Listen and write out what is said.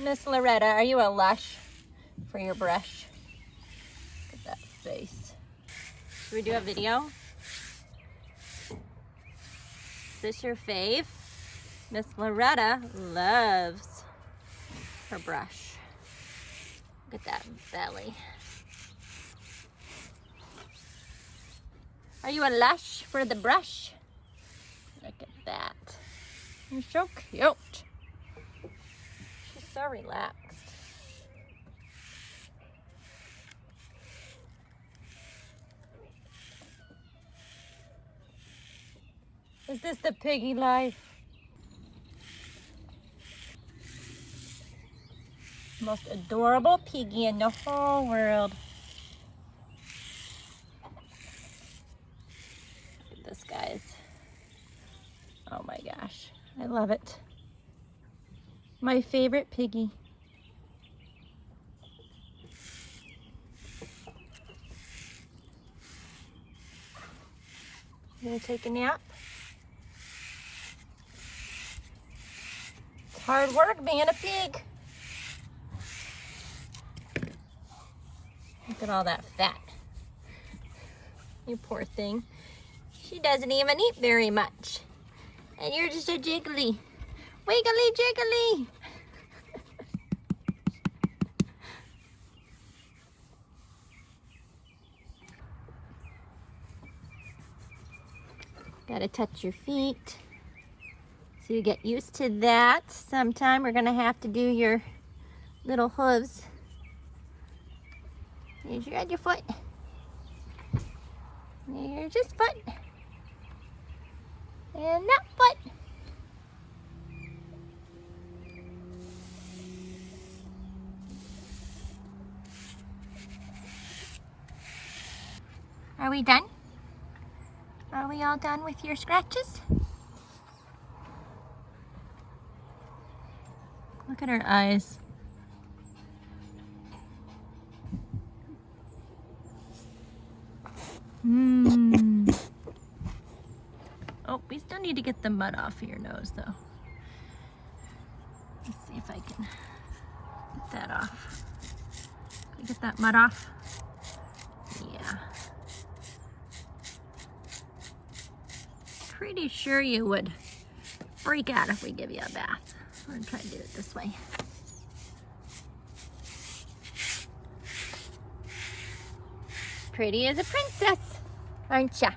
Miss Loretta, are you a lush for your brush? Look at that face. Should we do a video? Is this your fave? Miss Loretta loves her brush. Look at that belly. Are you a lush for the brush? Look at that. You're so cute. So relaxed. Is this the piggy life? Most adorable piggy in the whole world. Look at this, guys. Oh my gosh, I love it. My favorite piggy. You gonna take a nap? It's hard work being a pig. Look at all that fat. You poor thing. She doesn't even eat very much. And you're just a jiggly. Wiggly jiggly. Gotta touch your feet. So you get used to that. Sometime we're gonna have to do your little hooves. Here's your other foot. Here's this foot. And that foot. Are we done? Are we all done with your scratches? Look at her eyes. Mmm. Oh, we still need to get the mud off of your nose though. Let's see if I can get that off. Can get that mud off? Pretty sure you would freak out if we give you a bath. I'm gonna try to do it this way. Pretty as a princess, aren't ya?